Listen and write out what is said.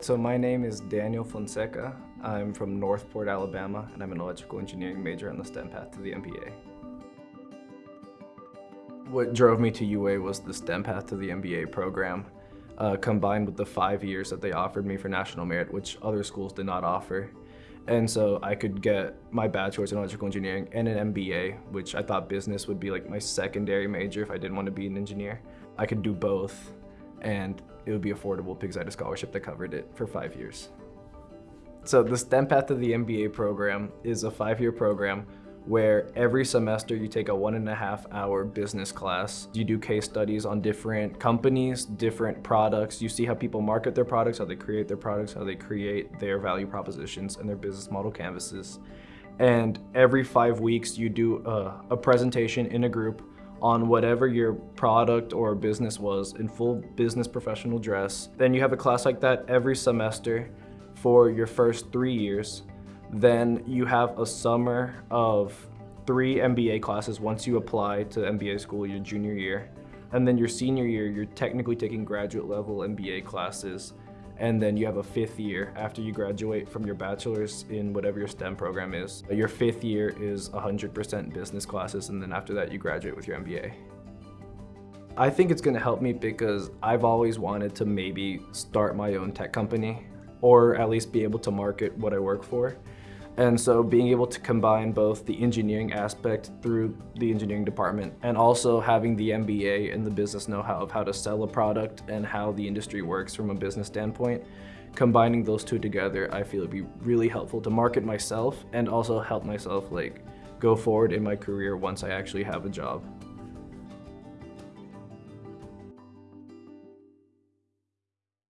So my name is Daniel Fonseca. I'm from Northport, Alabama, and I'm an electrical engineering major on the STEM path to the MBA. What drove me to UA was the STEM path to the MBA program, uh, combined with the five years that they offered me for national merit, which other schools did not offer. And so I could get my bachelor's in electrical engineering and an MBA, which I thought business would be like my secondary major if I didn't want to be an engineer. I could do both and it would be affordable because I had a scholarship that covered it for five years. So the STEM Path to the MBA program is a five-year program where every semester you take a one and a half hour business class. You do case studies on different companies, different products. You see how people market their products, how they create their products, how they create their value propositions and their business model canvases. And every five weeks you do a, a presentation in a group on whatever your product or business was in full business professional dress. Then you have a class like that every semester for your first three years. Then you have a summer of three MBA classes once you apply to MBA school your junior year. And then your senior year, you're technically taking graduate level MBA classes. And then you have a fifth year after you graduate from your bachelor's in whatever your STEM program is. Your fifth year is 100% business classes, and then after that you graduate with your MBA. I think it's gonna help me because I've always wanted to maybe start my own tech company or at least be able to market what I work for. And so being able to combine both the engineering aspect through the engineering department and also having the MBA and the business know-how of how to sell a product and how the industry works from a business standpoint, combining those two together, I feel it'd be really helpful to market myself and also help myself like go forward in my career once I actually have a job.